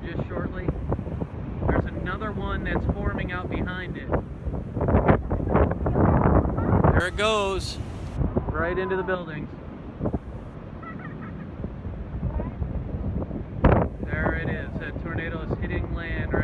here just shortly. There's another one that's forming out behind it. There it goes. Right into the buildings. There it is. That tornado is hitting land right